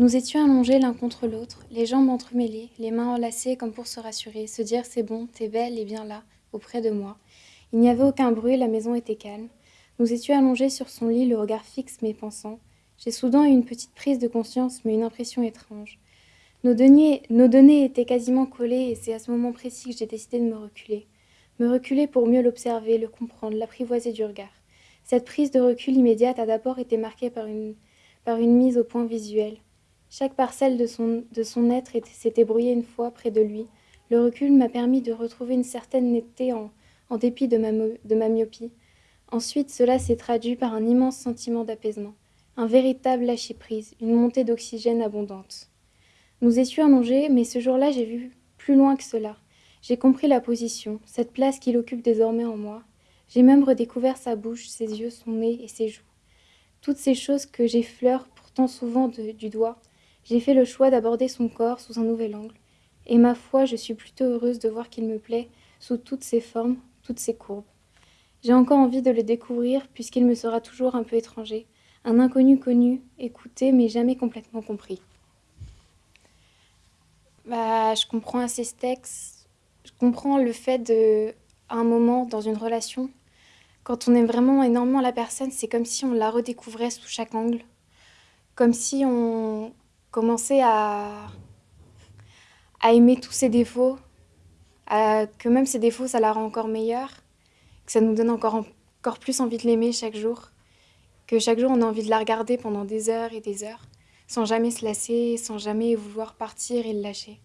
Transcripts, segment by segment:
Nous étions allongés l'un contre l'autre, les jambes entremêlées, les mains enlacées comme pour se rassurer, se dire c'est bon, t'es belle et bien là, auprès de moi. Il n'y avait aucun bruit, la maison était calme. Nous étions allongés sur son lit, le regard fixe mais pensant. J'ai soudain eu une petite prise de conscience, mais une impression étrange. Nos, nos données étaient quasiment collées et c'est à ce moment précis que j'ai décidé de me reculer. Me reculer pour mieux l'observer, le comprendre, l'apprivoiser du regard. Cette prise de recul immédiate a d'abord été marquée par une, par une mise au point visuel. Chaque parcelle de son, de son être s'était brouillée une fois près de lui. Le recul m'a permis de retrouver une certaine netteté en, en dépit de ma, de ma myopie. Ensuite, cela s'est traduit par un immense sentiment d'apaisement, un véritable lâcher-prise, une montée d'oxygène abondante. Nous étions allongés, mais ce jour-là, j'ai vu plus loin que cela. J'ai compris la position, cette place qu'il occupe désormais en moi. J'ai même redécouvert sa bouche, ses yeux, son nez et ses joues. Toutes ces choses que j'effleure pourtant souvent du doigt, j'ai fait le choix d'aborder son corps sous un nouvel angle, et ma foi, je suis plutôt heureuse de voir qu'il me plaît sous toutes ses formes, toutes ses courbes. J'ai encore envie de le découvrir puisqu'il me sera toujours un peu étranger, un inconnu connu, écouté mais jamais complètement compris. Bah, je comprends assez ce texte. Je comprends le fait de, à un moment dans une relation, quand on aime vraiment énormément la personne, c'est comme si on la redécouvrait sous chaque angle, comme si on, commencer à, à aimer tous ses défauts, à, que même ses défauts, ça la rend encore meilleure, que ça nous donne encore, encore plus envie de l'aimer chaque jour, que chaque jour on a envie de la regarder pendant des heures et des heures, sans jamais se lasser, sans jamais vouloir partir et le lâcher.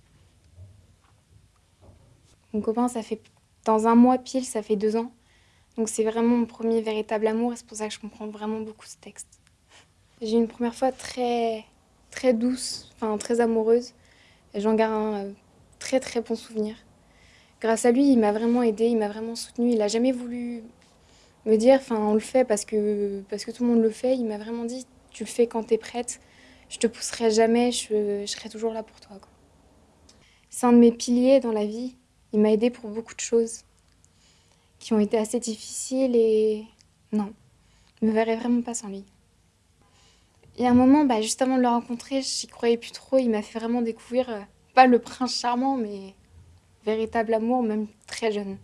Mon copain, ça fait dans un mois pile, ça fait deux ans. Donc c'est vraiment mon premier véritable amour et c'est pour ça que je comprends vraiment beaucoup ce texte. J'ai une première fois très très douce, enfin très amoureuse. J'en garde un euh, très très bon souvenir. Grâce à lui, il m'a vraiment aidé, il m'a vraiment soutenu. Il a jamais voulu me dire, enfin on le fait parce que, parce que tout le monde le fait. Il m'a vraiment dit, tu le fais quand tu es prête. Je te pousserai jamais, je, je serai toujours là pour toi. C'est un de mes piliers dans la vie. Il m'a aidé pour beaucoup de choses qui ont été assez difficiles et non, je me verrais vraiment pas sans lui. Y a un moment, bah, juste avant de le rencontrer, j'y croyais plus trop. Il m'a fait vraiment découvrir, euh, pas le prince charmant, mais véritable amour, même très jeune.